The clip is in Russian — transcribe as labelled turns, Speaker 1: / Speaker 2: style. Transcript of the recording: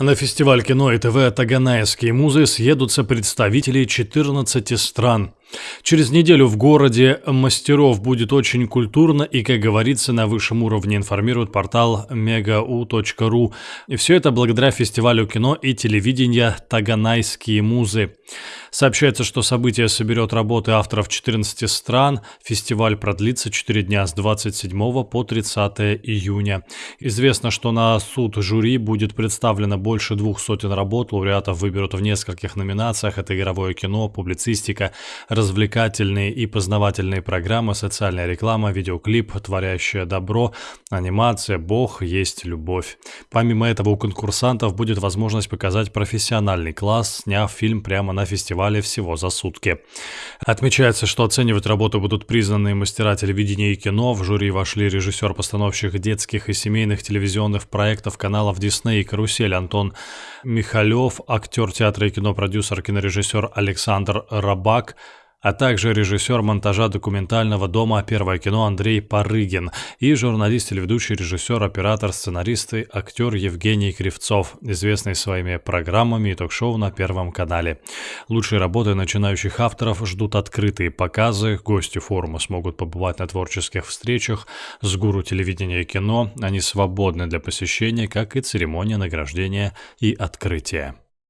Speaker 1: На фестиваль кино и ТВ «Таганайские музы» съедутся представители 14 стран. Через неделю в городе мастеров будет очень культурно и, как говорится, на высшем уровне информирует портал megau.ru. И все это благодаря фестивалю кино и телевидения «Таганайские музы». Сообщается, что событие соберет работы авторов 14 стран. Фестиваль продлится 4 дня с 27 по 30 июня. Известно, что на суд жюри будет представлено больше двух сотен работ. Лауреатов выберут в нескольких номинациях. Это игровое кино, публицистика, развлекательные и познавательные программы, социальная реклама, видеоклип, творящее добро, анимация, бог, есть любовь. Помимо этого у конкурсантов будет возможность показать профессиональный класс, сняв фильм прямо на фестивале всего за сутки. Отмечается, что оценивать работу будут признанные мастера телевидения и кино. В жюри вошли режиссер-постановщик детских и семейных телевизионных проектов каналов Дисней и Карусель Антон Михалев, актер театра и кино, продюсер, кинорежиссер Александр Рабак, а также режиссер монтажа документального дома «Первое кино» Андрей Парыгин и журналист, телеведущий, режиссер, оператор, сценарист и актер Евгений Кривцов, известный своими программами и ток-шоу на Первом канале. Лучшие работы начинающих авторов ждут открытые показы, гости форума смогут побывать на творческих встречах с гуру телевидения и кино, они свободны для посещения, как и церемония награждения и открытия.